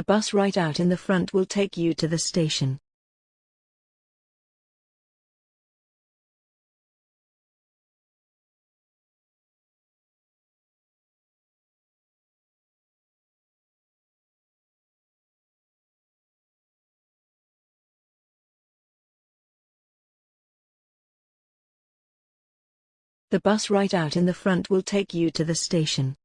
The bus right out in the front will take you to the station. The bus right out in the front will take you to the station.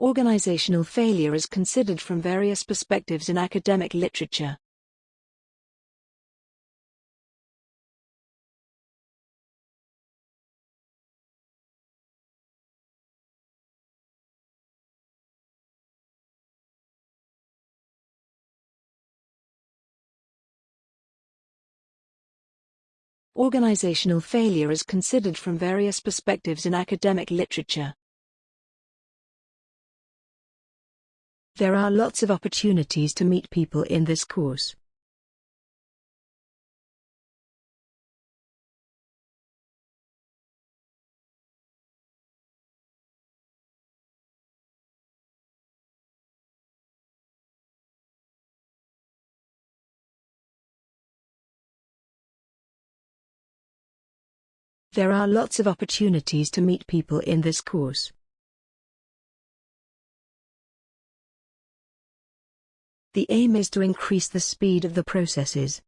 Organizational failure is considered from various perspectives in academic literature. Organizational failure is considered from various perspectives in academic literature. There are lots of opportunities to meet people in this course. There are lots of opportunities to meet people in this course. The aim is to increase the speed of the processes.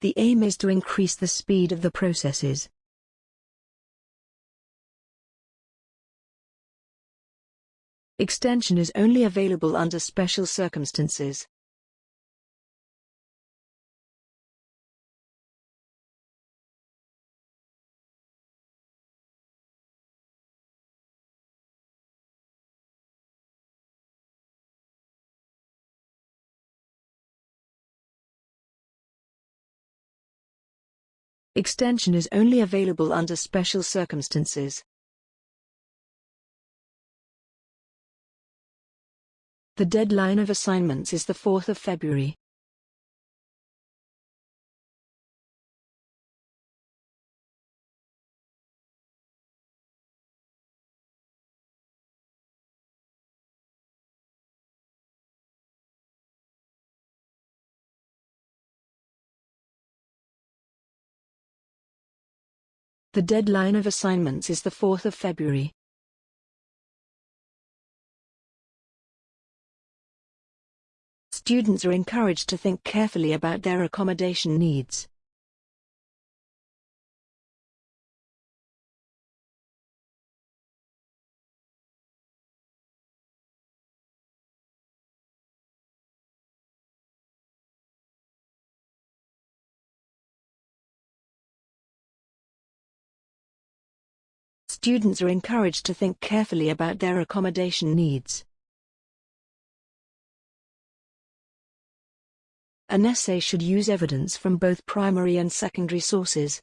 The aim is to increase the speed of the processes. Extension is only available under special circumstances. Extension is only available under special circumstances. The deadline of assignments is the 4th of February. The deadline of assignments is the 4th of February. Students are encouraged to think carefully about their accommodation needs. Students are encouraged to think carefully about their accommodation needs. An essay should use evidence from both primary and secondary sources.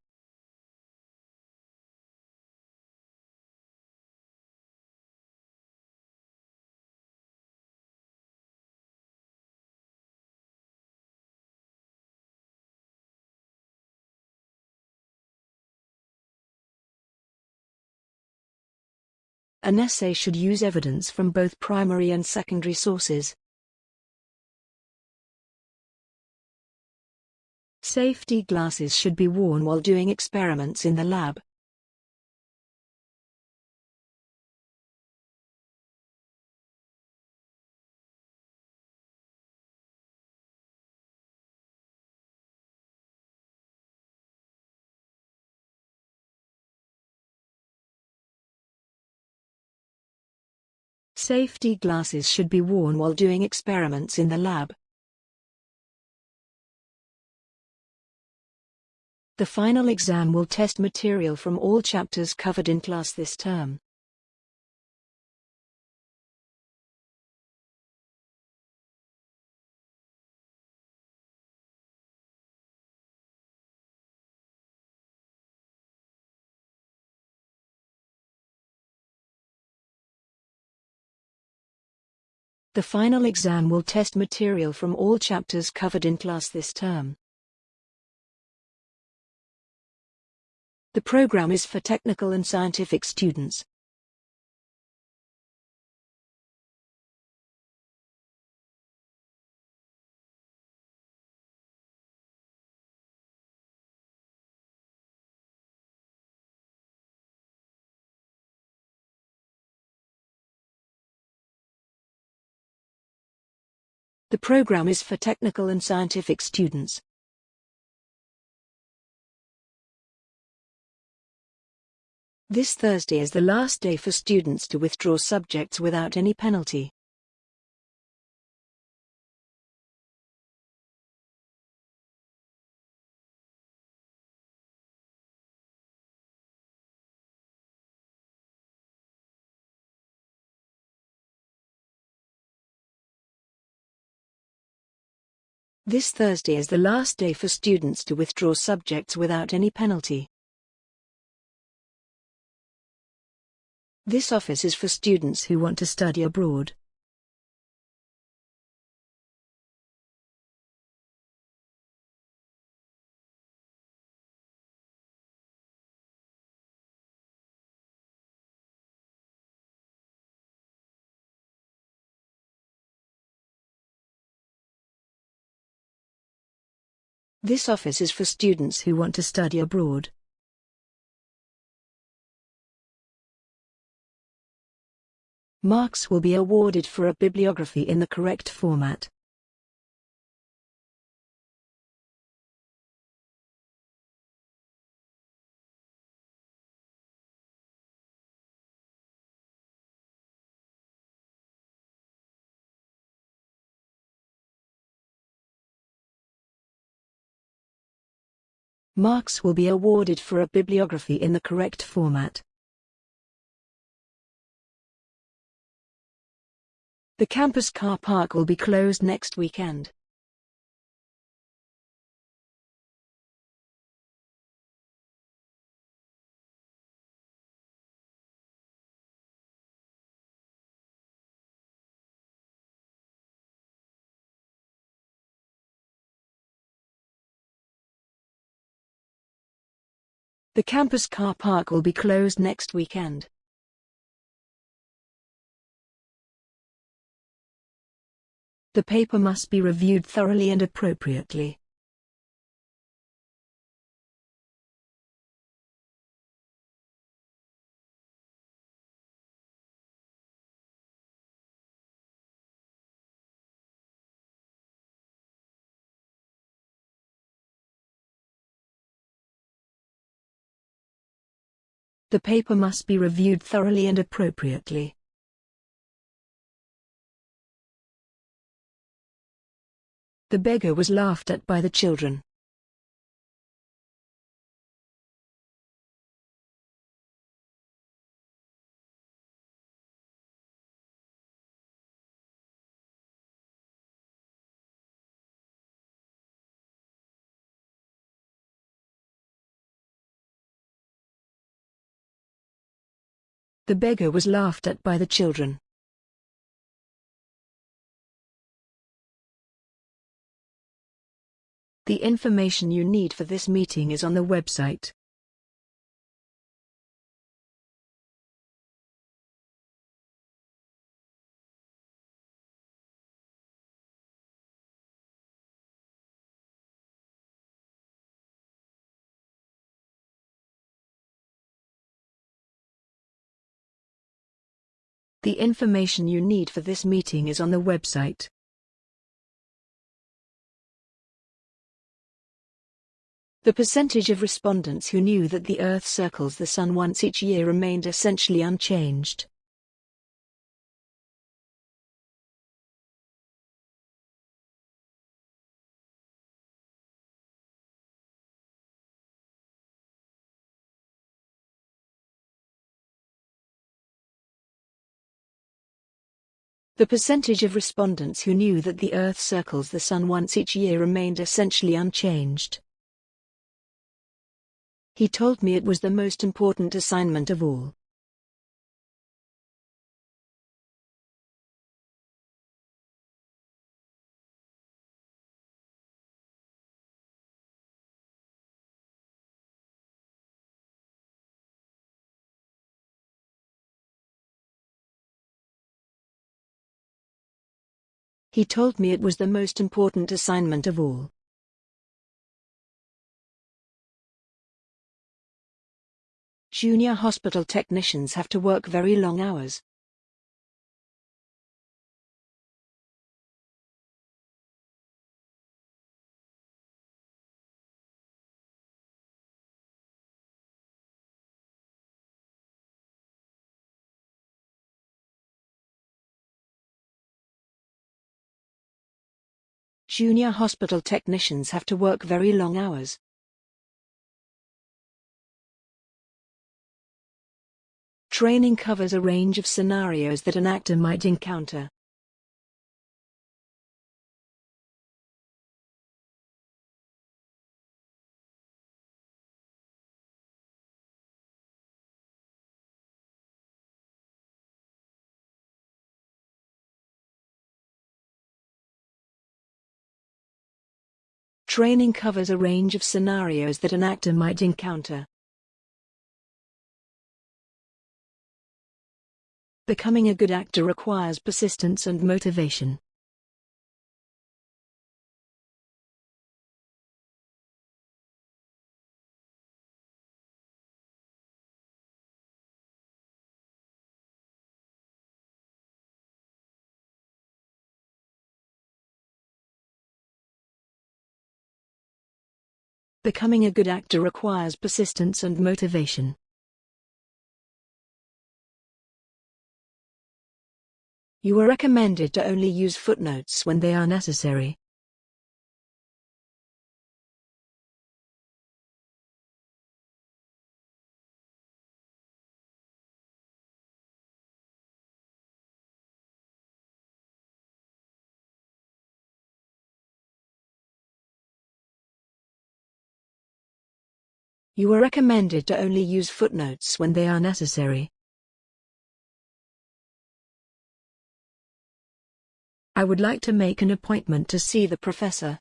An essay should use evidence from both primary and secondary sources. Safety glasses should be worn while doing experiments in the lab. Safety glasses should be worn while doing experiments in the lab. The final exam will test material from all chapters covered in class this term. The final exam will test material from all chapters covered in class this term. The program is for technical and scientific students. The program is for technical and scientific students. This Thursday is the last day for students to withdraw subjects without any penalty. This Thursday is the last day for students to withdraw subjects without any penalty. This office is for students who want to study abroad. This office is for students who want to study abroad. Marks will be awarded for a bibliography in the correct format. Marks will be awarded for a bibliography in the correct format. The campus car park will be closed next weekend. The campus car park will be closed next weekend. The paper must be reviewed thoroughly and appropriately. The paper must be reviewed thoroughly and appropriately. The beggar was laughed at by the children. The beggar was laughed at by the children. The information you need for this meeting is on the website. The information you need for this meeting is on the website. The percentage of respondents who knew that the Earth circles the Sun once each year remained essentially unchanged. The percentage of respondents who knew that the Earth circles the Sun once each year remained essentially unchanged. He told me it was the most important assignment of all. He told me it was the most important assignment of all. Junior hospital technicians have to work very long hours. Junior hospital technicians have to work very long hours. Training covers a range of scenarios that an actor might encounter. Training covers a range of scenarios that an actor might encounter. Becoming a good actor requires persistence and motivation. Becoming a good actor requires persistence and motivation. You are recommended to only use footnotes when they are necessary. You are recommended to only use footnotes when they are necessary. I would like to make an appointment to see the professor.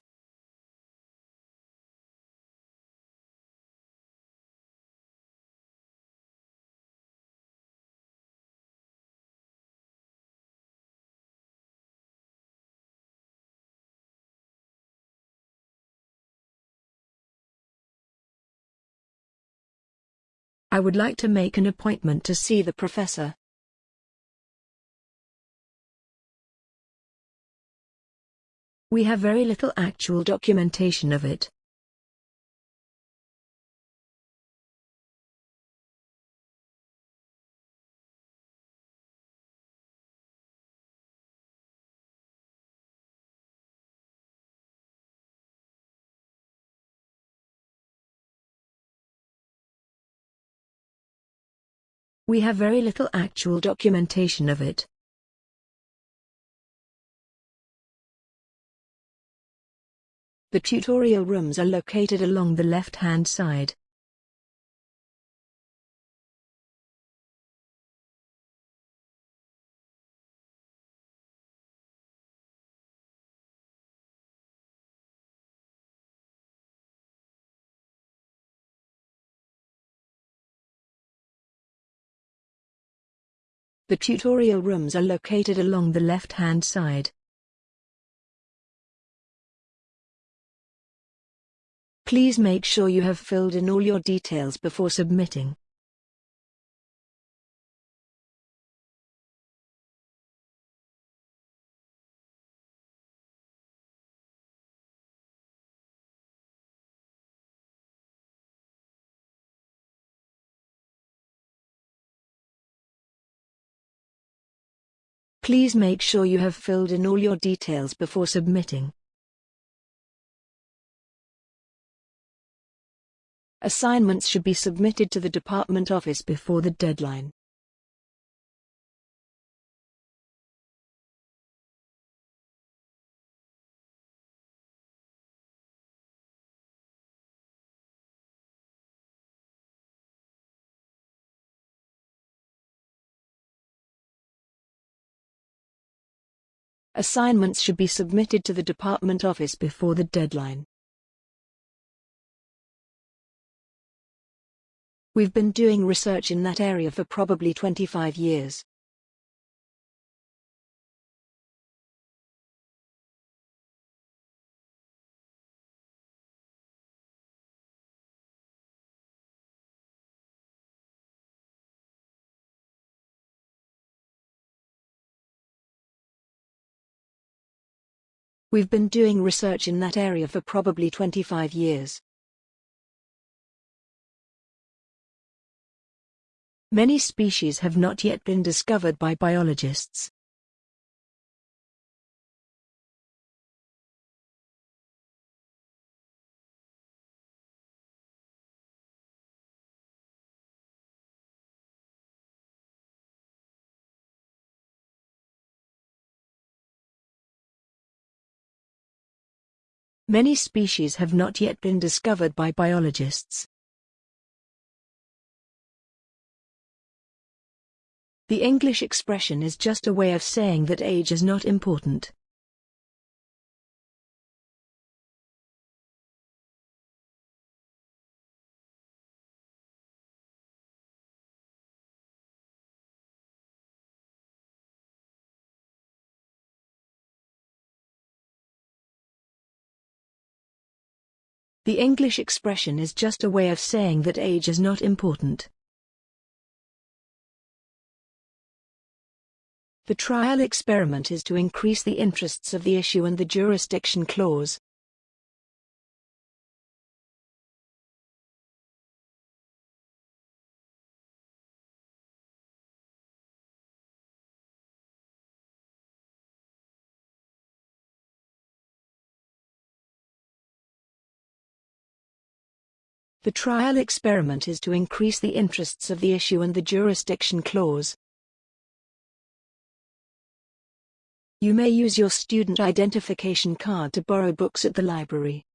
I would like to make an appointment to see the professor. We have very little actual documentation of it. We have very little actual documentation of it. The tutorial rooms are located along the left-hand side. The tutorial rooms are located along the left-hand side. Please make sure you have filled in all your details before submitting. Please make sure you have filled in all your details before submitting. Assignments should be submitted to the department office before the deadline. Assignments should be submitted to the department office before the deadline. We've been doing research in that area for probably 25 years. We've been doing research in that area for probably 25 years. Many species have not yet been discovered by biologists. Many species have not yet been discovered by biologists. The English expression is just a way of saying that age is not important. The English expression is just a way of saying that age is not important. The trial experiment is to increase the interests of the issue and the jurisdiction clause. The trial experiment is to increase the interests of the issue and the jurisdiction clause. You may use your student identification card to borrow books at the library.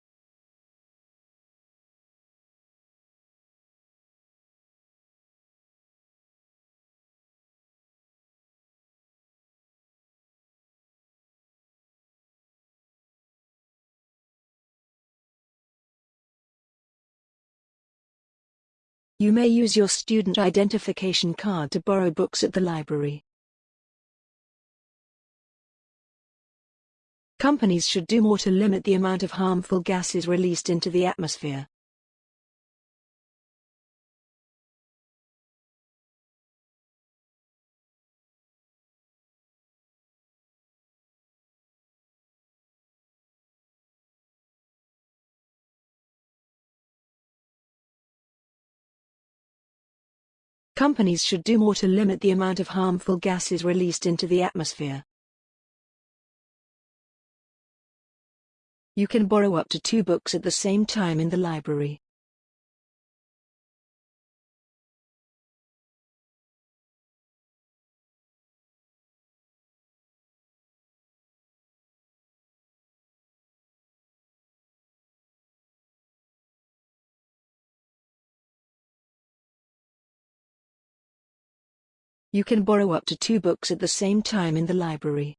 You may use your student identification card to borrow books at the library. Companies should do more to limit the amount of harmful gases released into the atmosphere. Companies should do more to limit the amount of harmful gases released into the atmosphere. You can borrow up to two books at the same time in the library. You can borrow up to two books at the same time in the library.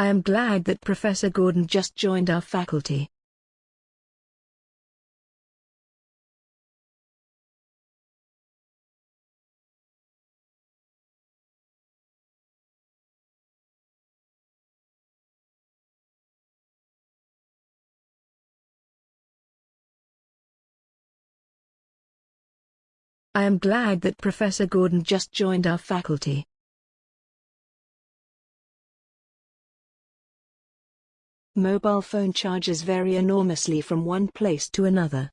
I am glad that Professor Gordon just joined our faculty. I am glad that Professor Gordon just joined our faculty. Mobile phone charges vary enormously from one place to another.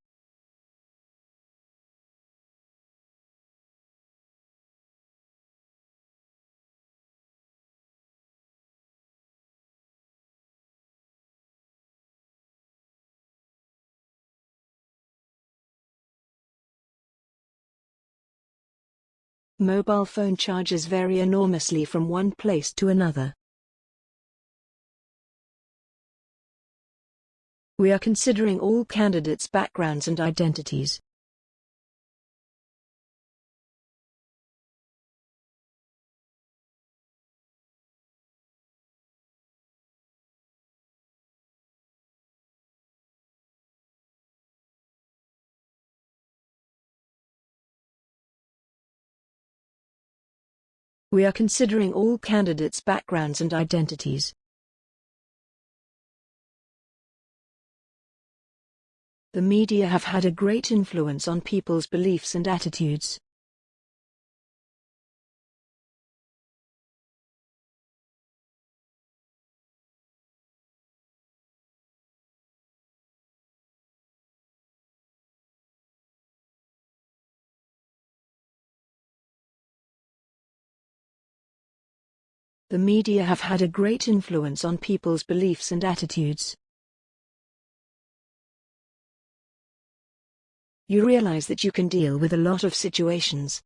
Mobile phone charges vary enormously from one place to another. We are considering all candidates' backgrounds and identities. We are considering all candidates' backgrounds and identities. The media have had a great influence on people's beliefs and attitudes. The media have had a great influence on people's beliefs and attitudes. You realize that you can deal with a lot of situations.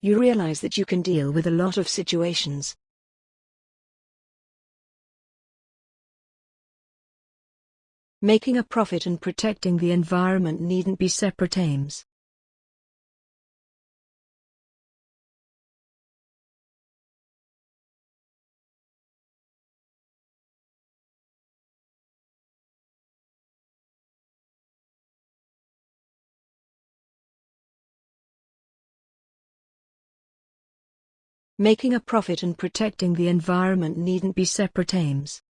You realize that you can deal with a lot of situations. Making a profit and protecting the environment needn't be separate aims. Making a profit and protecting the environment needn't be separate aims.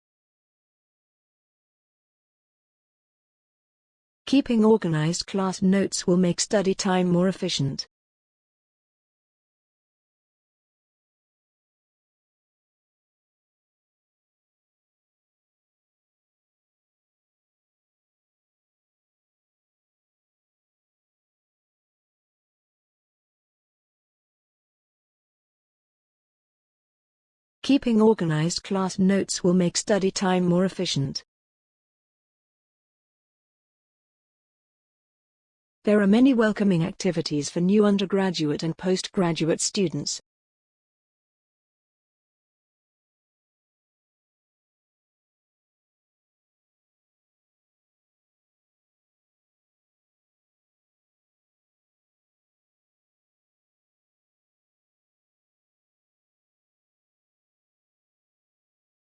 Keeping organized class notes will make study time more efficient. Keeping organized class notes will make study time more efficient. There are many welcoming activities for new undergraduate and postgraduate students.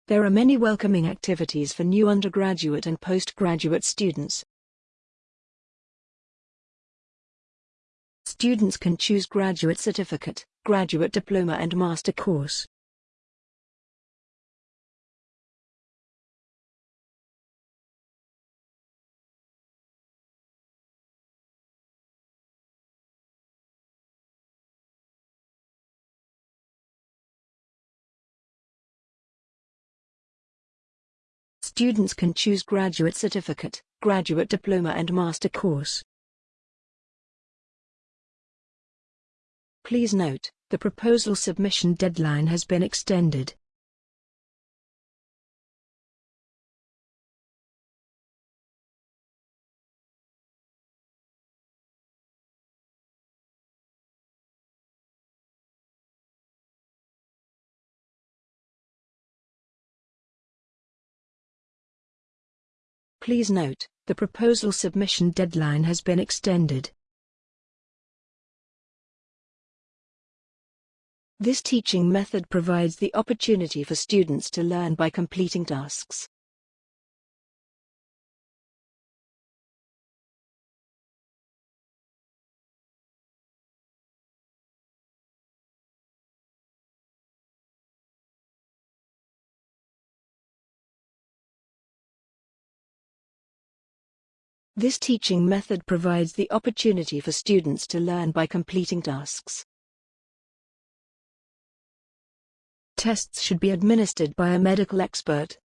There are many welcoming activities for new undergraduate and postgraduate students. Students can choose graduate certificate, graduate diploma and master course. Students can choose graduate certificate, graduate diploma and master course. Please note, the proposal submission deadline has been extended. Please note, the proposal submission deadline has been extended. This teaching method provides the opportunity for students to learn by completing tasks. This teaching method provides the opportunity for students to learn by completing tasks. Tests should be administered by a medical expert.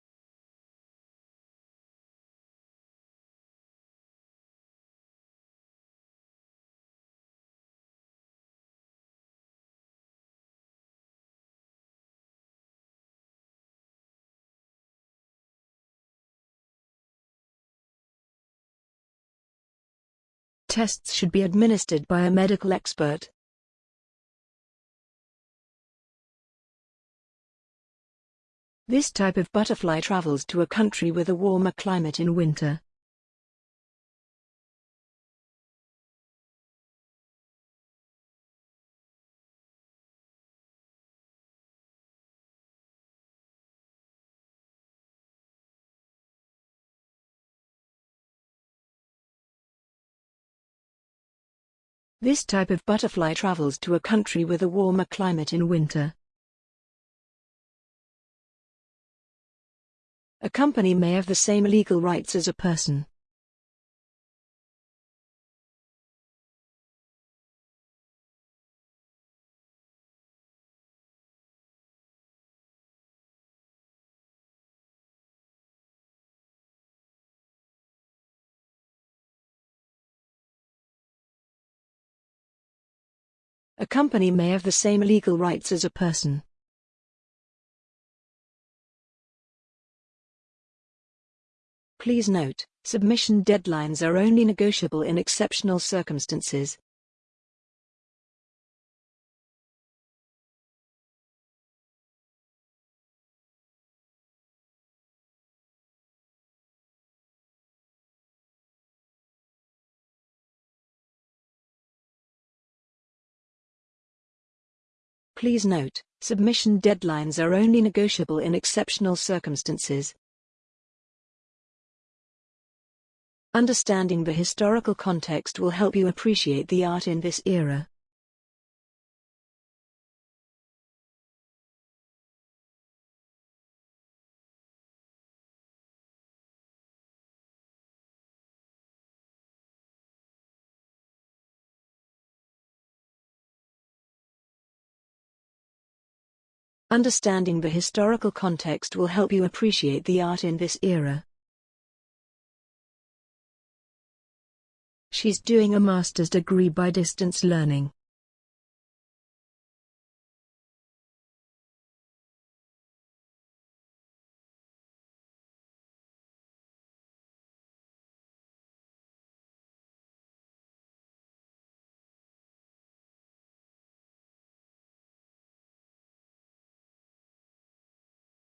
Tests should be administered by a medical expert. This type of butterfly travels to a country with a warmer climate in winter. This type of butterfly travels to a country with a warmer climate in winter. A company may have the same legal rights as a person. A company may have the same legal rights as a person. Please note, submission deadlines are only negotiable in exceptional circumstances. Please note, submission deadlines are only negotiable in exceptional circumstances. Understanding the historical context will help you appreciate the art in this era. Understanding the historical context will help you appreciate the art in this era. She's doing a master's degree by distance learning.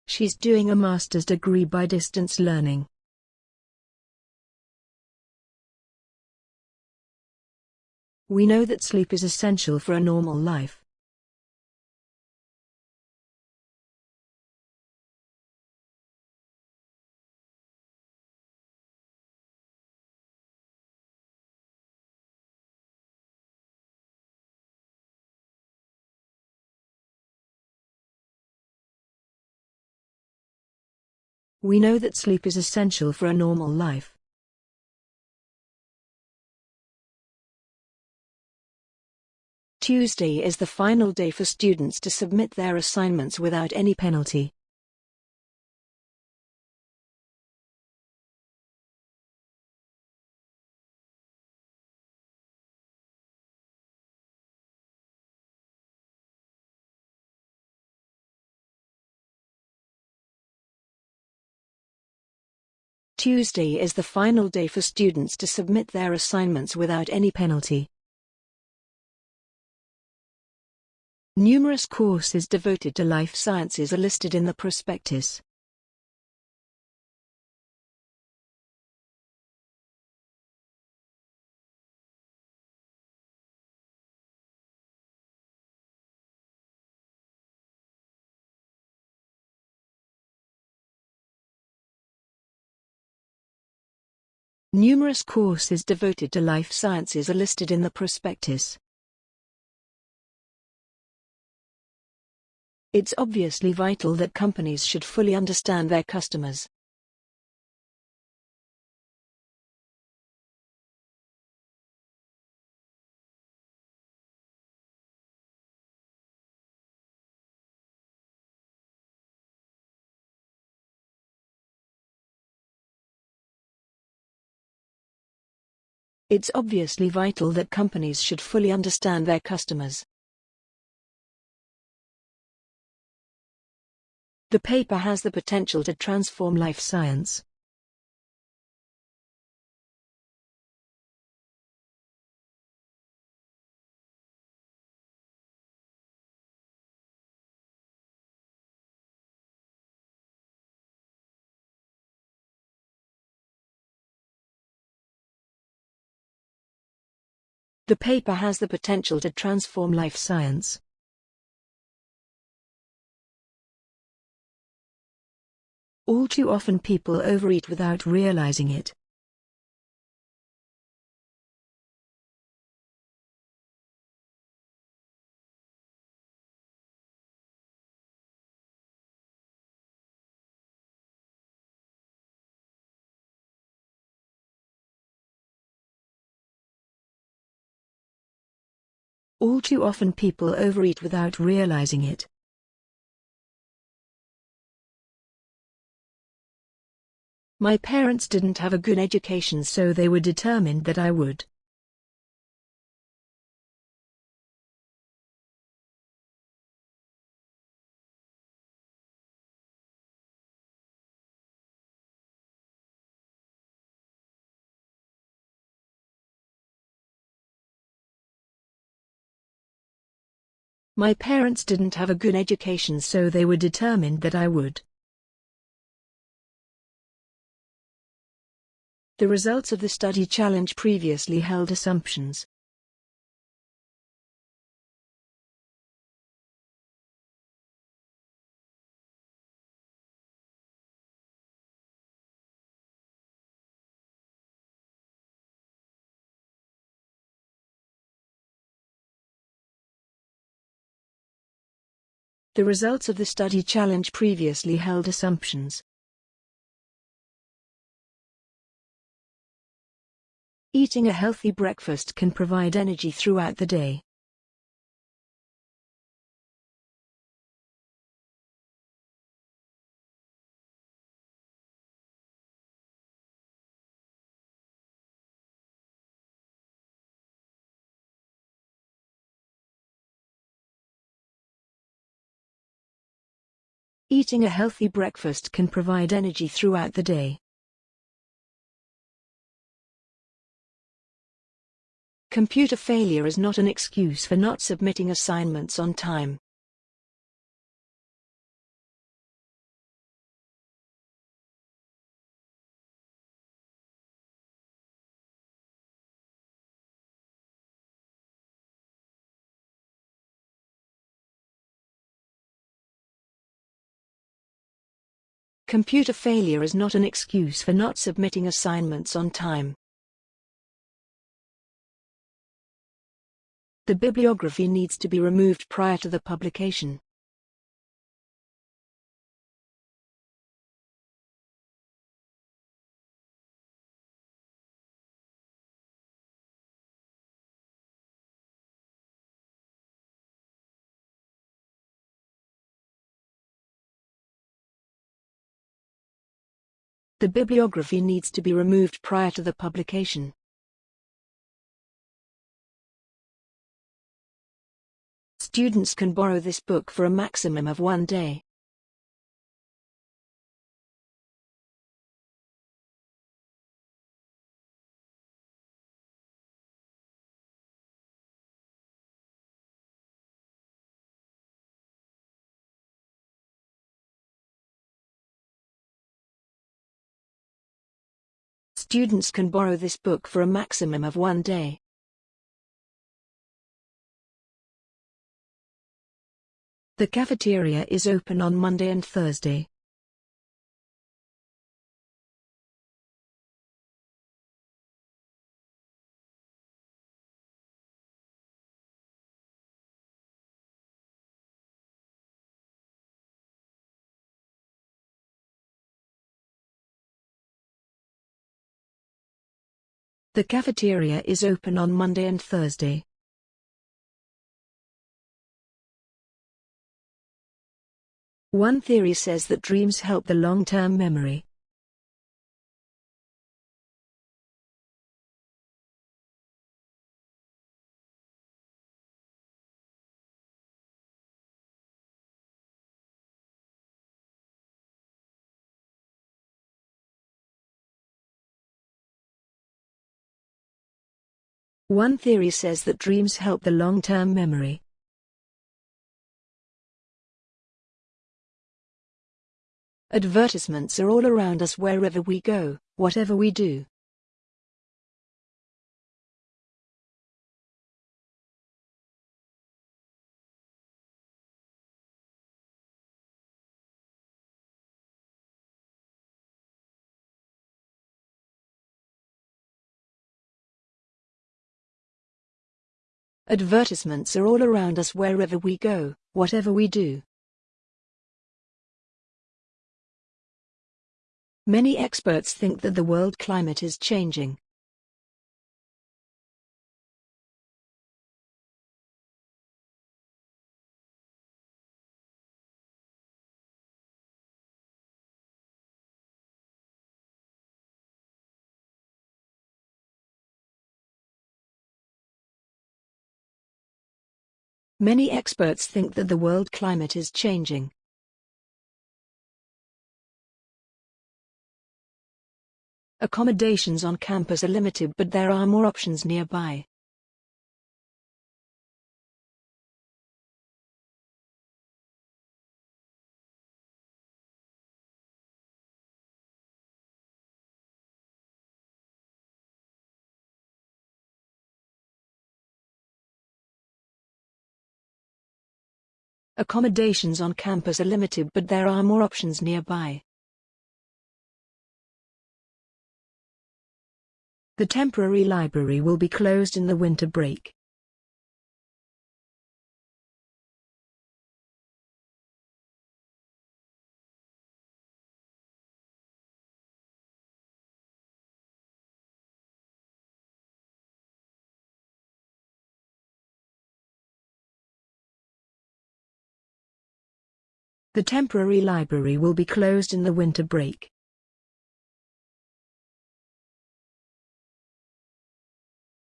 She's doing a master's degree by distance learning. We know that sleep is essential for a normal life. We know that sleep is essential for a normal life. Tuesday is the final day for students to submit their assignments without any penalty. Tuesday is the final day for students to submit their assignments without any penalty. Numerous courses devoted to life sciences are listed in the prospectus. Numerous courses devoted to life sciences are listed in the prospectus. It's obviously vital that companies should fully understand their customers. It's obviously vital that companies should fully understand their customers. The paper has the potential to transform life science. The paper has the potential to transform life science. All too often people overeat without realizing it. All too often people overeat without realizing it. My parents didn't have a good education so they were determined that I would. My parents didn't have a good education so they were determined that I would. The results of the study challenge previously held assumptions. The results of the study challenge previously held assumptions. Eating a healthy breakfast can provide energy throughout the day. Eating a healthy breakfast can provide energy throughout the day. Computer failure is not an excuse for not submitting assignments on time. Computer failure is not an excuse for not submitting assignments on time. The bibliography needs to be removed prior to the publication. The bibliography needs to be removed prior to the publication. Students can borrow this book for a maximum of one day. Students can borrow this book for a maximum of one day. The cafeteria is open on Monday and Thursday. The cafeteria is open on Monday and Thursday. One theory says that dreams help the long-term memory. One theory says that dreams help the long-term memory. Advertisements are all around us wherever we go, whatever we do. Advertisements are all around us wherever we go, whatever we do. Many experts think that the world climate is changing. Many experts think that the world climate is changing. Accommodations on campus are limited but there are more options nearby. Accommodations on campus are limited but there are more options nearby. The temporary library will be closed in the winter break. The temporary library will be closed in the winter break.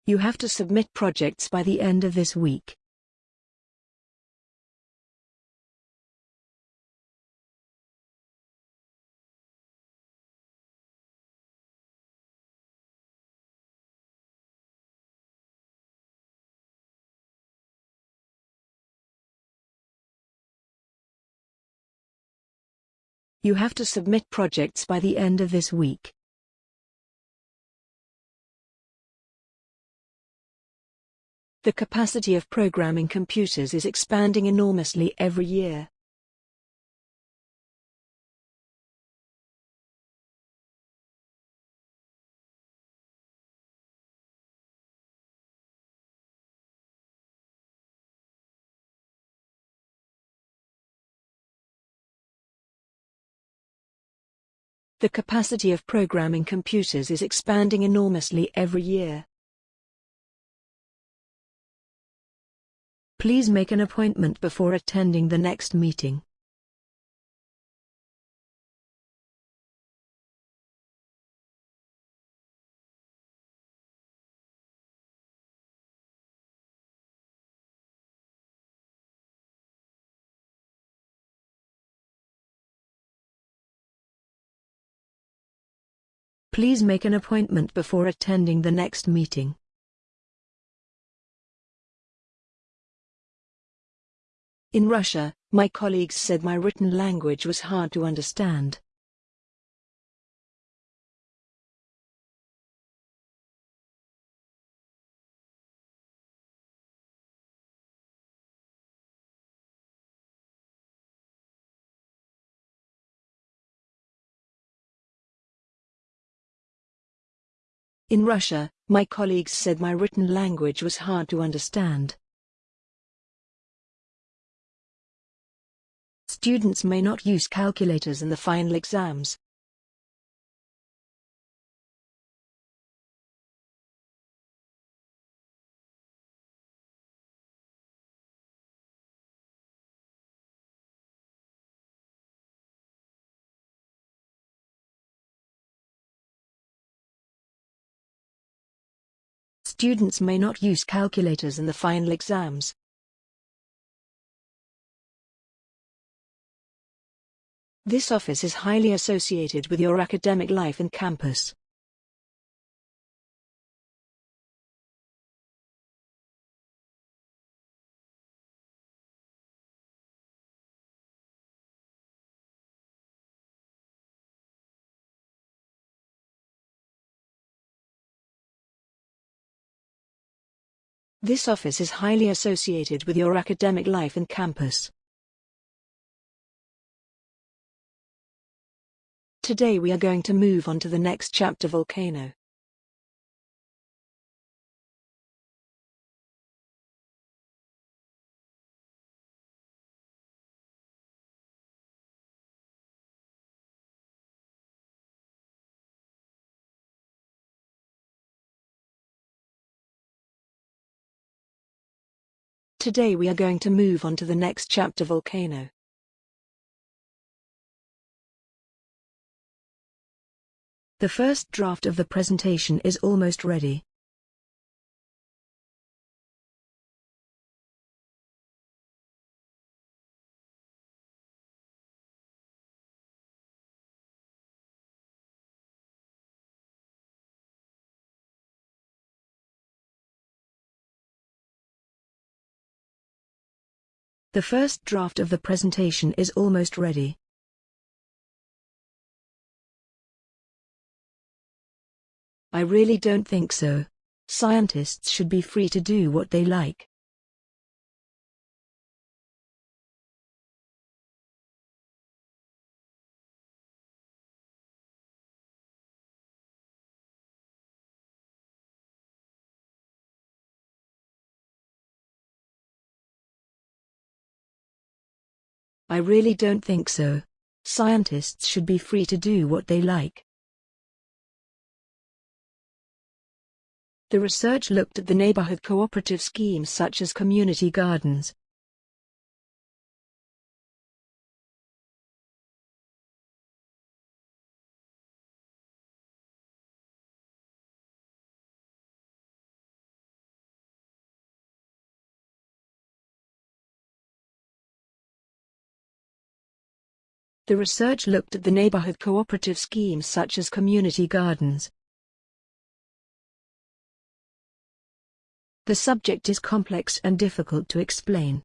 You have to submit projects by the end of this week. You have to submit projects by the end of this week. The capacity of programming computers is expanding enormously every year. The capacity of programming computers is expanding enormously every year. Please make an appointment before attending the next meeting. Please make an appointment before attending the next meeting. In Russia, my colleagues said my written language was hard to understand. In Russia, my colleagues said my written language was hard to understand. Students may not use calculators in the final exams. Students may not use calculators in the final exams. This office is highly associated with your academic life and campus. This office is highly associated with your academic life and campus. Today we are going to move on to the next chapter volcano. Today we are going to move on to the next chapter volcano. The first draft of the presentation is almost ready. The first draft of the presentation is almost ready. I really don't think so. Scientists should be free to do what they like. I really don't think so. Scientists should be free to do what they like. The research looked at the neighborhood cooperative schemes such as community gardens. The research looked at the neighborhood cooperative schemes such as community gardens. The subject is complex and difficult to explain.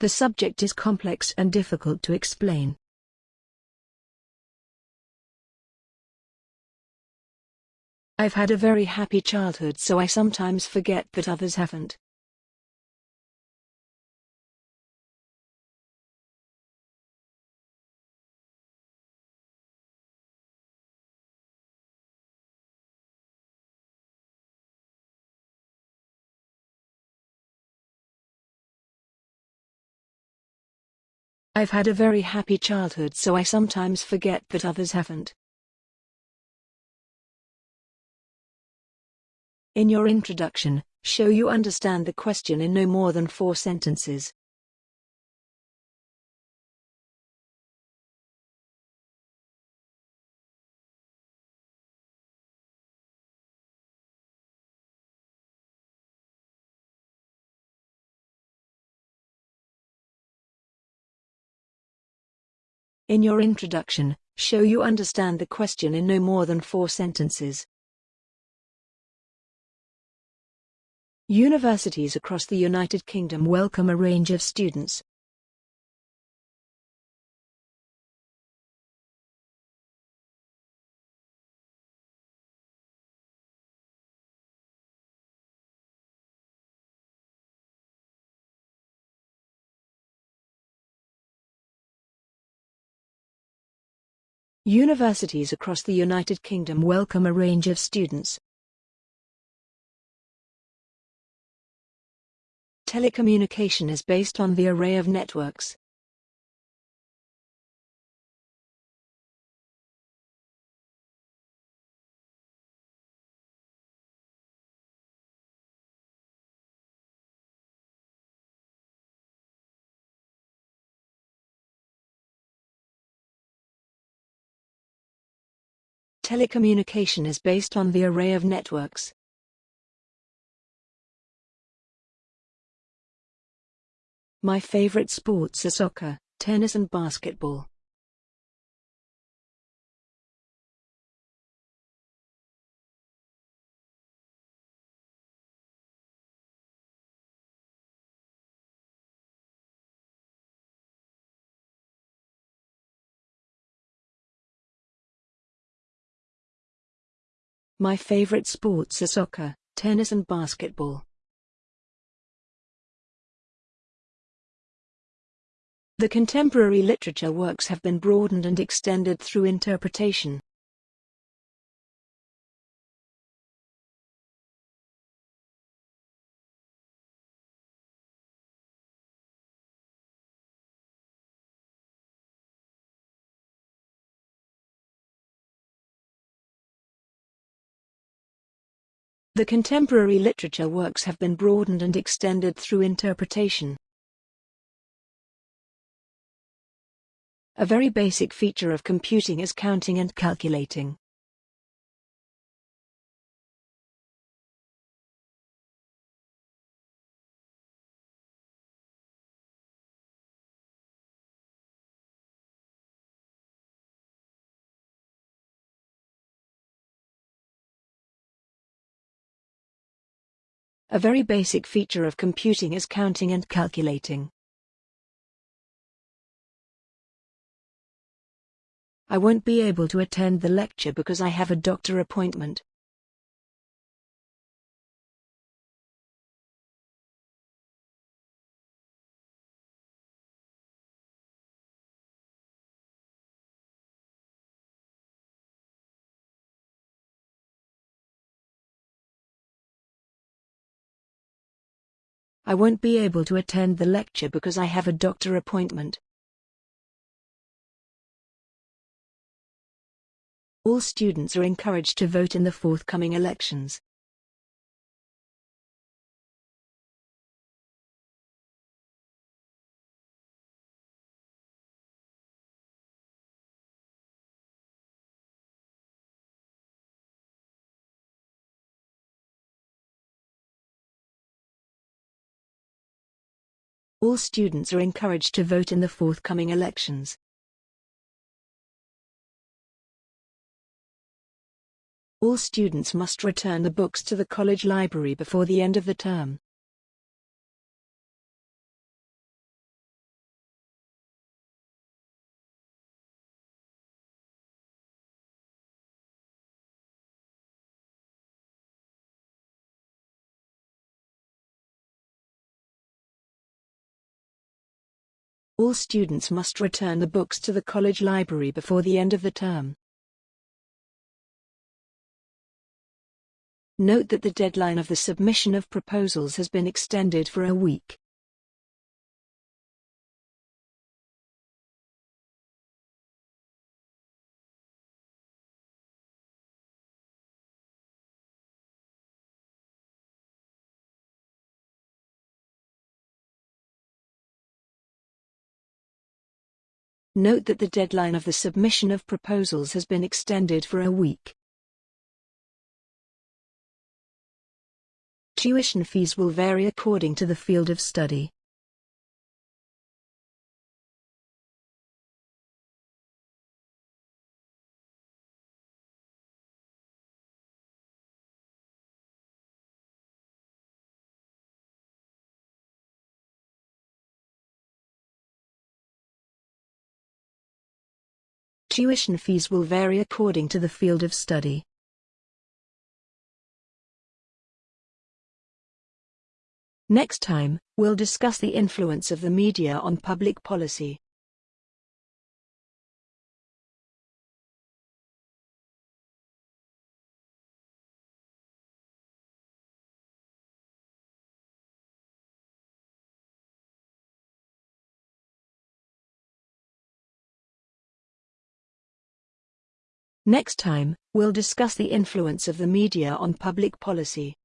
The subject is complex and difficult to explain. I've had a very happy childhood so I sometimes forget that others haven't. I've had a very happy childhood so I sometimes forget that others haven't. In your introduction, show you understand the question in no more than four sentences. In your introduction, show you understand the question in no more than four sentences. Universities across the United Kingdom welcome a range of students. Universities across the United Kingdom welcome a range of students. Telecommunication is based on the array of networks. Telecommunication is based on the array of networks. My favorite sports are soccer, tennis and basketball. My favorite sports are soccer, tennis and basketball. The contemporary literature works have been broadened and extended through interpretation. The contemporary literature works have been broadened and extended through interpretation. A very basic feature of computing is counting and calculating. A very basic feature of computing is counting and calculating. I won't be able to attend the lecture because I have a doctor appointment. I won't be able to attend the lecture because I have a doctor appointment. All students are encouraged to vote in the forthcoming elections. All students are encouraged to vote in the forthcoming elections. All students must return the books to the college library before the end of the term. All students must return the books to the college library before the end of the term. Note that the deadline of the submission of proposals has been extended for a week. Note that the deadline of the submission of proposals has been extended for a week. Tuition fees will vary according to the field of study. Tuition fees will vary according to the field of study. Next time, we'll discuss the influence of the media on public policy. Next time, we'll discuss the influence of the media on public policy.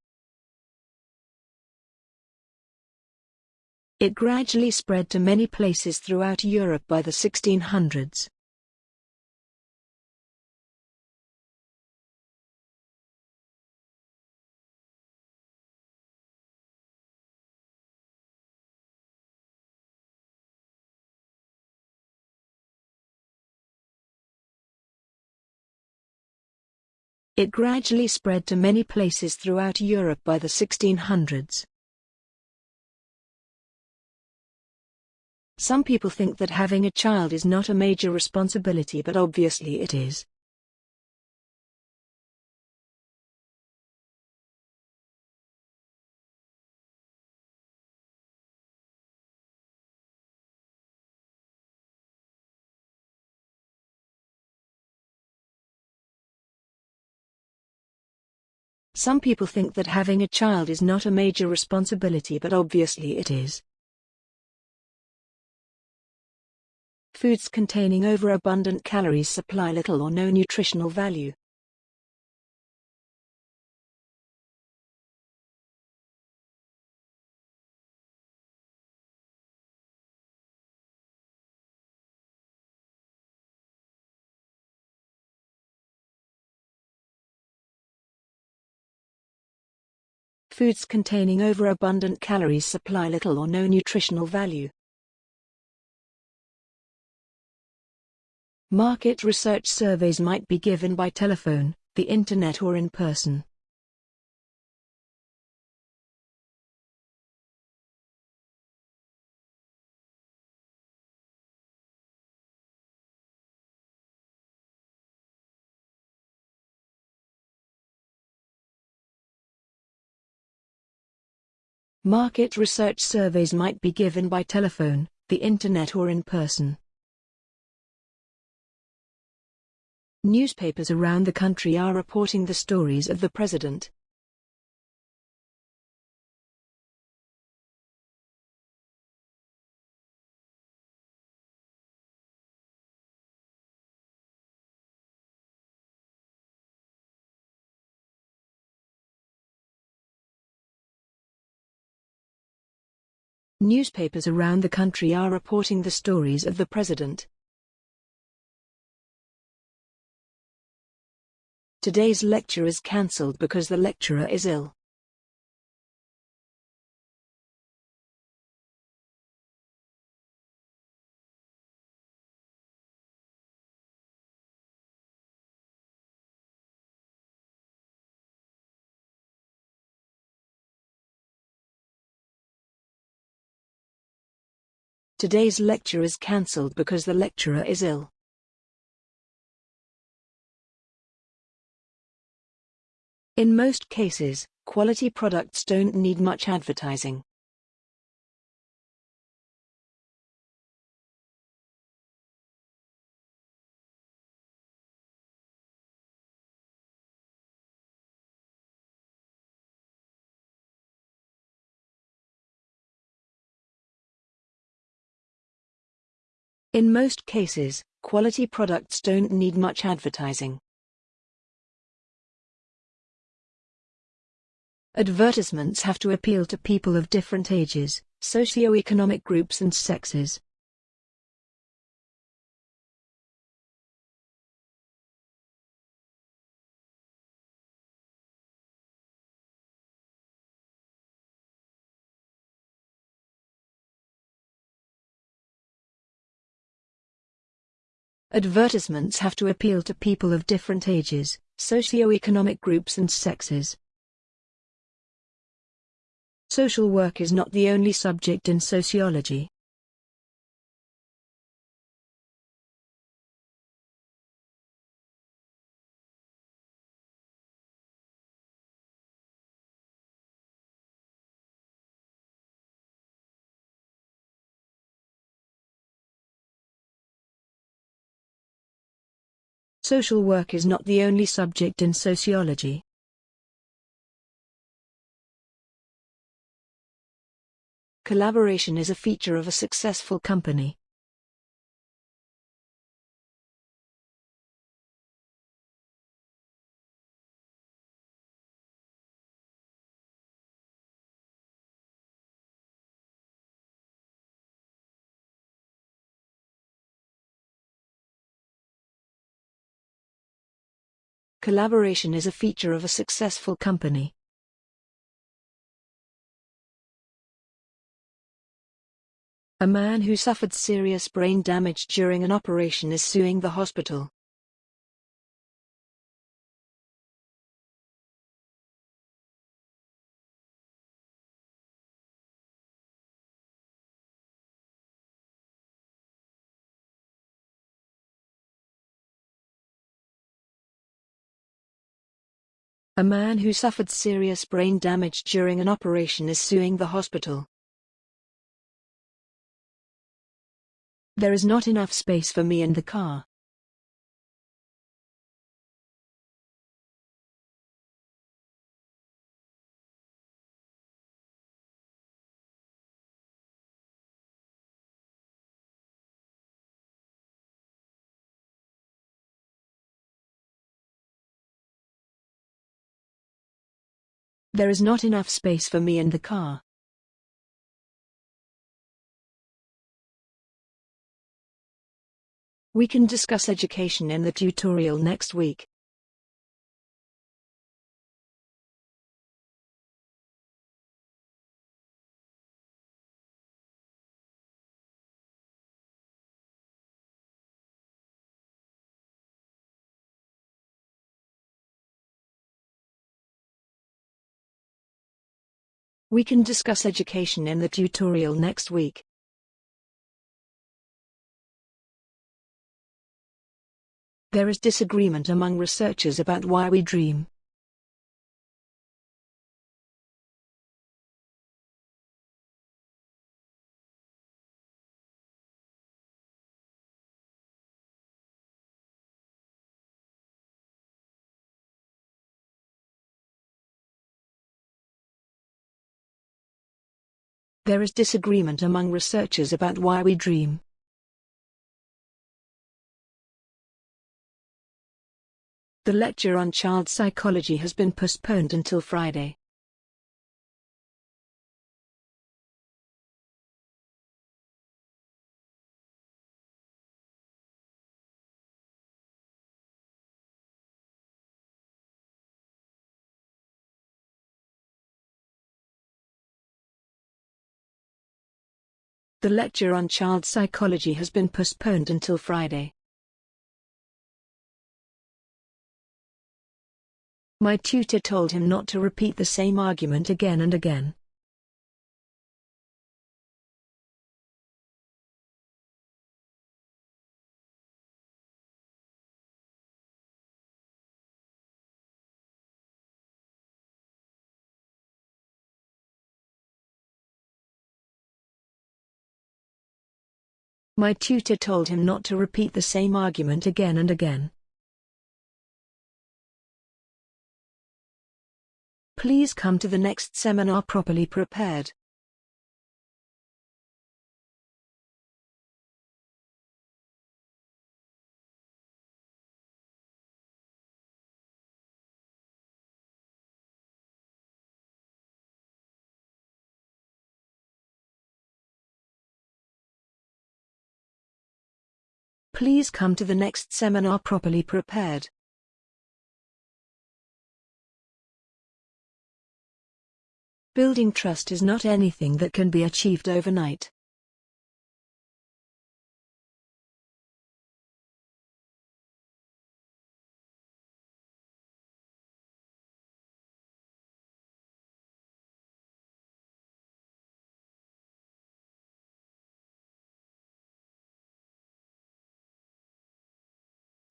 It gradually spread to many places throughout Europe by the 1600s. It gradually spread to many places throughout Europe by the 1600s. Some people think that having a child is not a major responsibility but obviously it is. Some people think that having a child is not a major responsibility but obviously it is. Foods containing overabundant calories supply little or no nutritional value. Foods containing overabundant calories supply little or no nutritional value. Market research surveys might be given by telephone, the internet or in person. Market research surveys might be given by telephone, the internet or in person. Newspapers around the country are reporting the stories of the president. Newspapers around the country are reporting the stories of the president. Today's lecture is cancelled because the lecturer is ill. Today's lecture is cancelled because the lecturer is ill. In most cases, quality products don't need much advertising. In most cases, quality products don't need much advertising. Advertisements have to appeal to people of different ages, socio-economic groups and sexes. Advertisements have to appeal to people of different ages, socio-economic groups and sexes. Social work is not the only subject in sociology. Social work is not the only subject in sociology. Collaboration is a feature of a successful company. Collaboration is a feature of a successful company. A man who suffered serious brain damage during an operation is suing the hospital. A man who suffered serious brain damage during an operation is suing the hospital. There is not enough space for me in the car. There is not enough space for me in the car. We can discuss education in the tutorial next week. We can discuss education in the tutorial next week. There is disagreement among researchers about why we dream. There is disagreement among researchers about why we dream. The lecture on child psychology has been postponed until Friday. The lecture on child psychology has been postponed until Friday. My tutor told him not to repeat the same argument again and again. My tutor told him not to repeat the same argument again and again. Please come to the next seminar properly prepared. Please come to the next seminar properly prepared. Building trust is not anything that can be achieved overnight.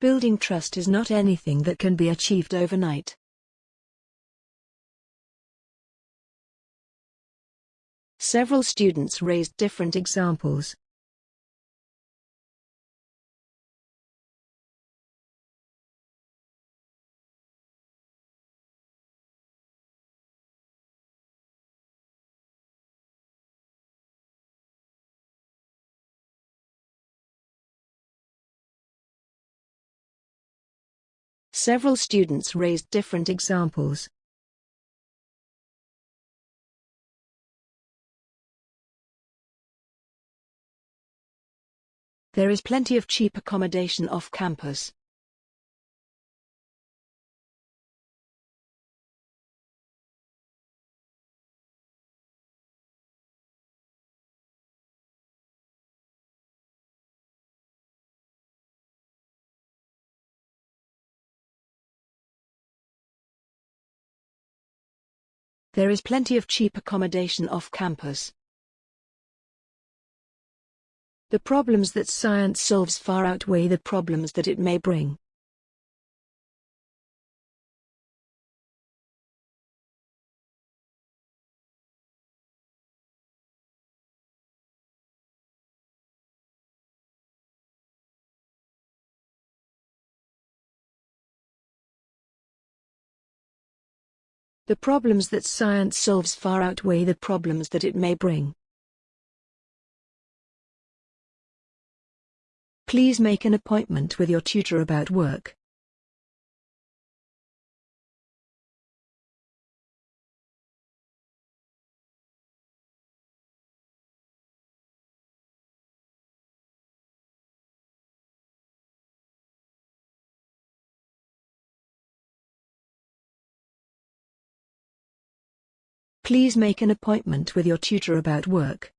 Building trust is not anything that can be achieved overnight. Several students raised different examples. Several students raised different examples. There is plenty of cheap accommodation off campus. There is plenty of cheap accommodation off campus. The problems that science solves far outweigh the problems that it may bring. The problems that science solves far outweigh the problems that it may bring. Please make an appointment with your tutor about work. Please make an appointment with your tutor about work.